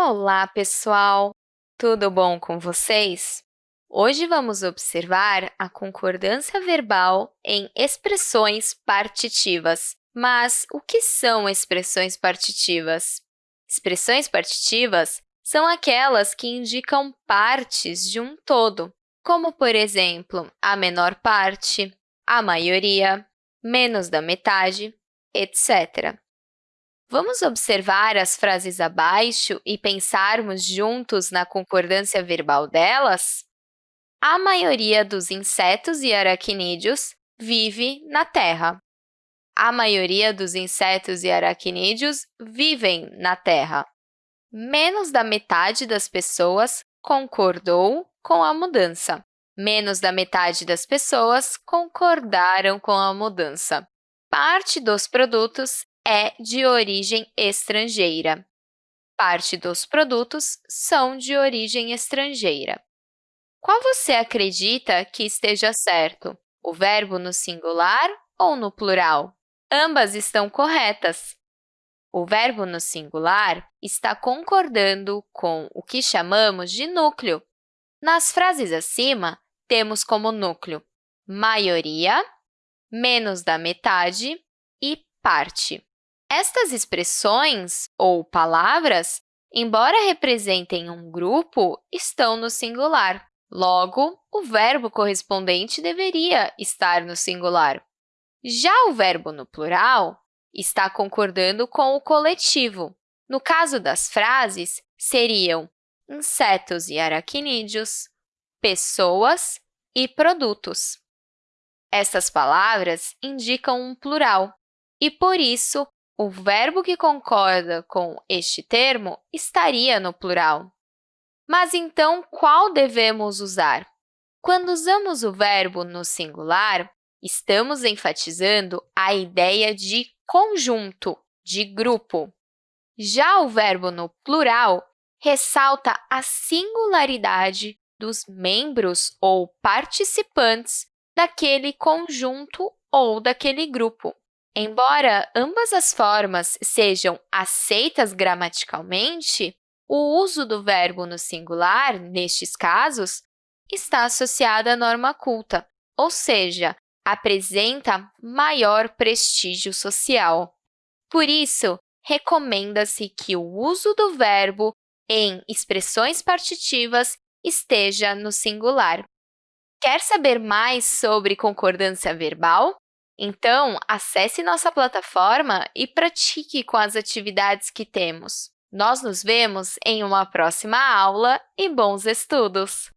Olá, pessoal! Tudo bom com vocês? Hoje vamos observar a concordância verbal em expressões partitivas. Mas o que são expressões partitivas? Expressões partitivas são aquelas que indicam partes de um todo, como, por exemplo, a menor parte, a maioria, menos da metade, etc. Vamos observar as frases abaixo e pensarmos juntos na concordância verbal delas? A maioria dos insetos e aracnídeos vive na Terra. A maioria dos insetos e aracnídeos vivem na Terra. Menos da metade das pessoas concordou com a mudança. Menos da metade das pessoas concordaram com a mudança. Parte dos produtos é de origem estrangeira. Parte dos produtos são de origem estrangeira. Qual você acredita que esteja certo? O verbo no singular ou no plural? Ambas estão corretas. O verbo no singular está concordando com o que chamamos de núcleo. Nas frases acima, temos como núcleo maioria, menos da metade e parte. Estas expressões ou palavras, embora representem um grupo, estão no singular. Logo, o verbo correspondente deveria estar no singular. Já o verbo no plural está concordando com o coletivo. No caso das frases, seriam insetos e aracnídeos, pessoas e produtos. Essas palavras indicam um plural e, por isso, o verbo que concorda com este termo estaria no plural. Mas, então, qual devemos usar? Quando usamos o verbo no singular, estamos enfatizando a ideia de conjunto, de grupo. Já o verbo no plural ressalta a singularidade dos membros ou participantes daquele conjunto ou daquele grupo. Embora ambas as formas sejam aceitas gramaticalmente, o uso do verbo no singular, nestes casos, está associado à norma culta, ou seja, apresenta maior prestígio social. Por isso, recomenda-se que o uso do verbo em expressões partitivas esteja no singular. Quer saber mais sobre concordância verbal? Então, acesse nossa plataforma e pratique com as atividades que temos. Nós nos vemos em uma próxima aula e bons estudos!